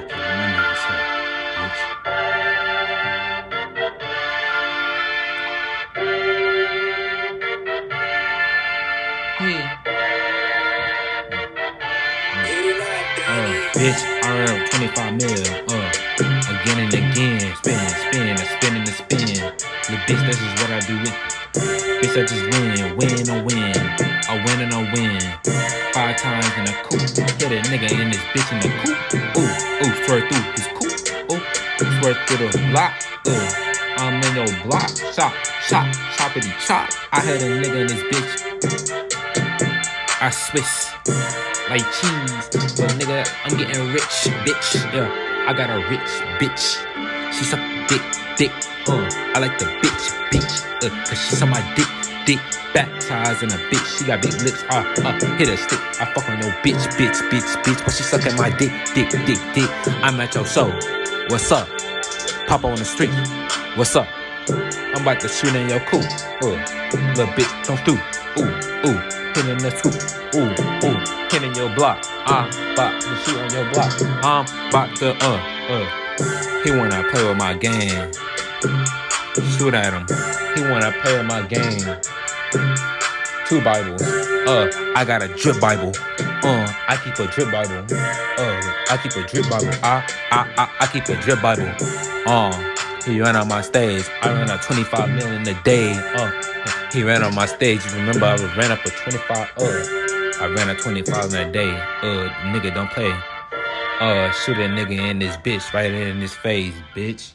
my nigga shit, bitch. Yeah. Uh, bitch, I ran up 25 mil, uh, again and again, spinning, spinning, and spinning and spin. The bitch, this is what I do with. Bitch, I just win, win or win, I win and I win. Five times in a coupe, hit a nigga in this bitch in the swear through the block. Ooh, I'm in your block, shop, shop, choppity chop. I had a nigga in this bitch. I Swiss like cheese. But nigga, I'm getting rich, bitch. Yeah, I got a rich bitch. She suck dick, dick. Uh, I like the bitch, bitch. Uh, cause she suck my dick, dick. Baptized in a bitch. She got big lips. Uh, uh, hit a stick. I fuck on your bitch, bitch, bitch, bitch. But she sucking my dick, dick, dick, dick. I'm at your show. What's up? Papa on the street. What's up? I'm about to shoot in your coop. Uh, little bitch, come through. Ooh, ooh, hit in the scoop. Ooh, ooh, hit in your block. I'm about to shoot on your block. I'm about to, uh, uh. He wanna play with my game. Shoot at him. He wanna play with my game. Two Bibles. Uh, I got a drip Bible. Uh, I keep a drip Bible. Uh, I keep a drip Bible. I, I, I, I keep a drip Bible. Uh, he ran on my stage. I ran up 25 million a day. Uh, he ran on my stage. You Remember, I ran up a 25. Uh, I ran a 25 in a day. Uh, nigga, don't play. Uh, shoot a nigga in this bitch right in his face, bitch.